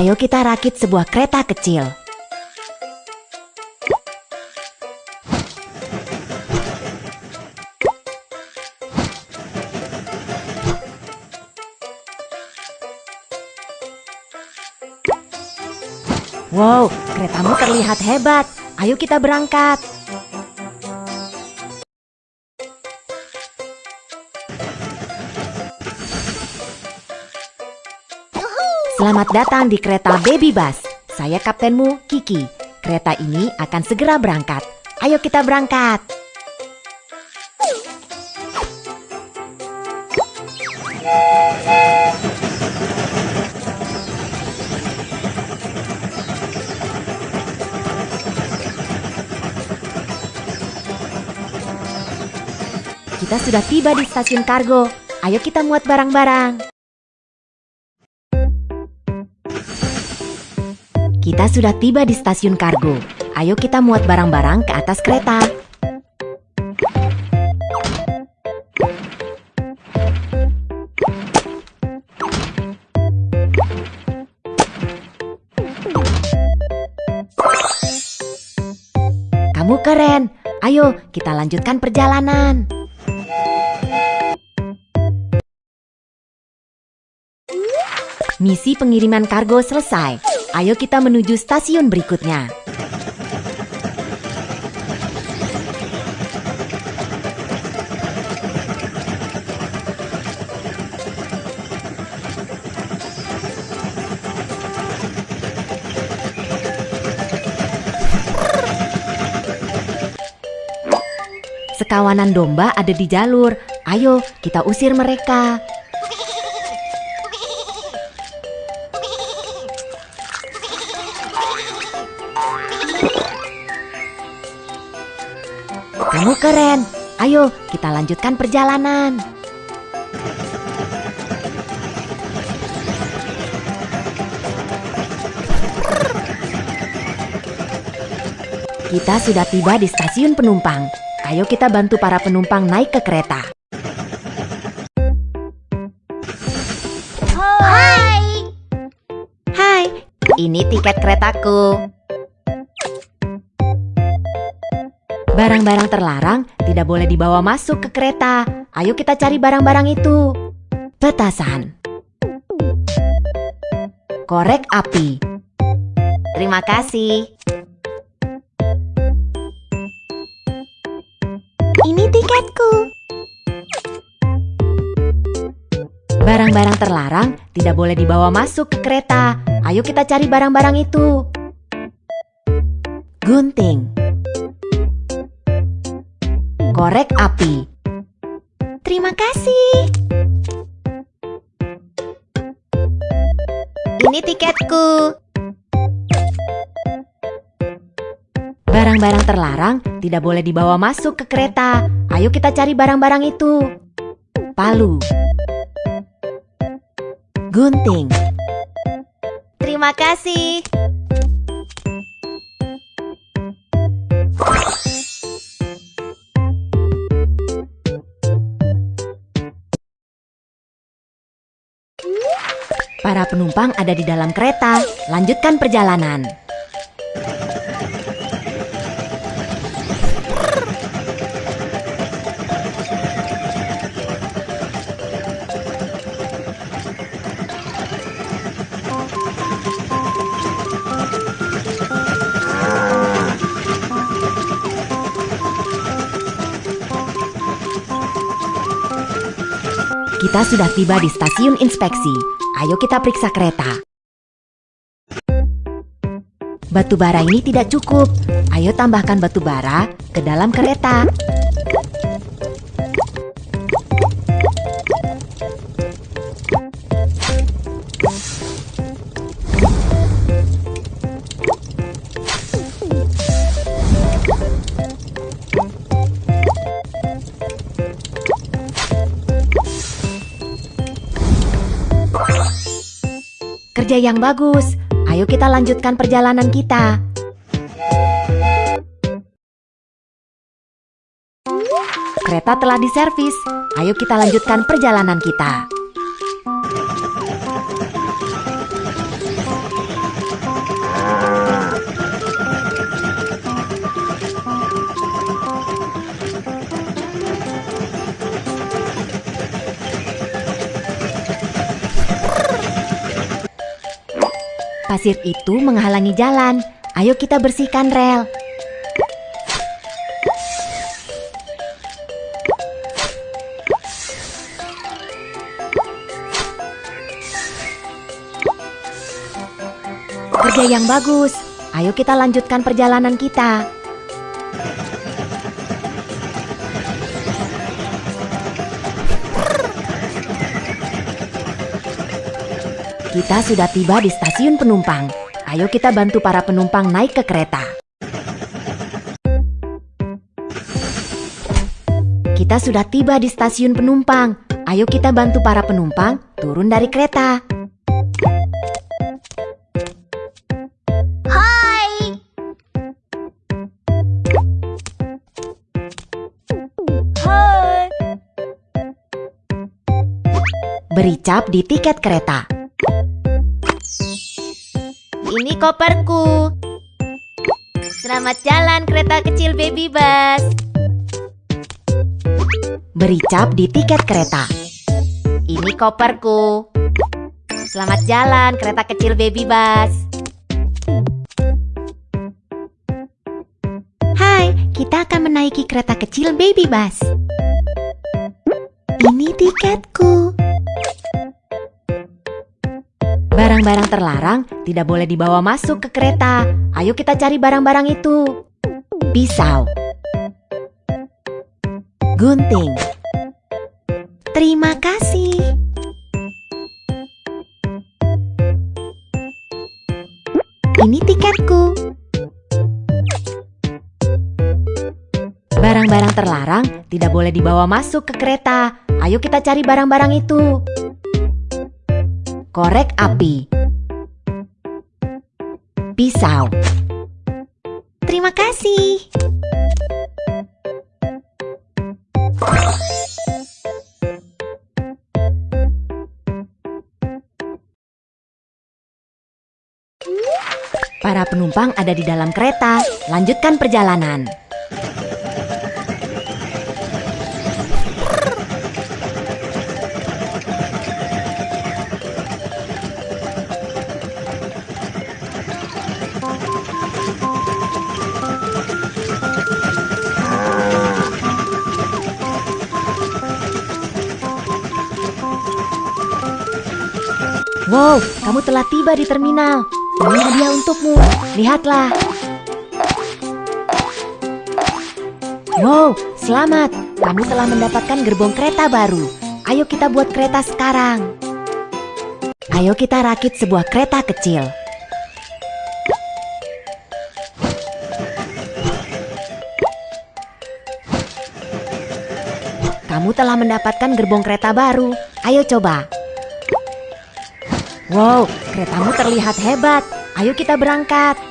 Ayo kita rakit sebuah kereta kecil. Wow, keretamu terlihat hebat. Ayo kita berangkat. Selamat datang di kereta Baby Bus. Saya kaptenmu, Kiki. Kereta ini akan segera berangkat. Ayo kita berangkat. Kita sudah tiba di stasiun kargo. Ayo kita muat barang-barang. Kita sudah tiba di stasiun kargo. Ayo kita muat barang-barang ke atas kereta. Kamu keren. Ayo, kita lanjutkan perjalanan. Misi pengiriman kargo selesai. Ayo kita menuju stasiun berikutnya. Sekawanan domba ada di jalur. Ayo, kita usir mereka. Kamu keren. Ayo, kita lanjutkan perjalanan. Kita sudah tiba di stasiun penumpang. Ayo kita bantu para penumpang naik ke kereta. Hai. Hai, ini tiket keretaku. Barang-barang terlarang tidak boleh dibawa masuk ke kereta. Ayo kita cari barang-barang itu. Petasan. Korek api. Terima kasih. Ini tiketku. Barang-barang terlarang tidak boleh dibawa masuk ke kereta. Ayo kita cari barang-barang itu. Gunting. Korek api. Terima kasih. Ini tiketku. Barang-barang terlarang tidak boleh dibawa masuk ke kereta. Ayo kita cari barang-barang itu. Palu. Gunting. Terima kasih. Penumpang ada di dalam kereta. Lanjutkan perjalanan. Kita sudah tiba di stasiun inspeksi. Ayo kita periksa kereta. Batu bara ini tidak cukup. Ayo tambahkan batu bara ke dalam kereta. Kerja yang bagus. Ayo kita lanjutkan perjalanan kita. Kereta telah diservis. Ayo kita lanjutkan perjalanan kita. Pasir itu menghalangi jalan. Ayo kita bersihkan rel. Kerja yang bagus. Ayo kita lanjutkan perjalanan kita. Kita sudah tiba di stasiun penumpang. Ayo kita bantu para penumpang naik ke kereta. Kita sudah tiba di stasiun penumpang. Ayo kita bantu para penumpang turun dari kereta. Hai. Hai. Beri cap di tiket kereta. Ini koperku. Selamat jalan kereta kecil baby bus. Beri cap di tiket kereta. Ini koperku. Selamat jalan kereta kecil baby bus. Hai, kita akan menaiki kereta kecil baby bus. Ini tiketku. Barang-barang terlarang tidak boleh dibawa masuk ke kereta. Ayo kita cari barang-barang itu. Pisau. Gunting. Terima kasih. Ini tiketku. Barang-barang terlarang tidak boleh dibawa masuk ke kereta. Ayo kita cari barang-barang itu. Korek api. Pisau. Terima kasih. Para penumpang ada di dalam kereta. Lanjutkan perjalanan. Wow, kamu telah tiba di terminal. Ini hadiah untukmu. Lihatlah. Wow, selamat. Kamu telah mendapatkan gerbong kereta baru. Ayo kita buat kereta sekarang. Ayo kita rakit sebuah kereta kecil. Kamu telah mendapatkan gerbong kereta baru. Ayo coba. Wow, keretamu terlihat hebat. Ayo kita berangkat.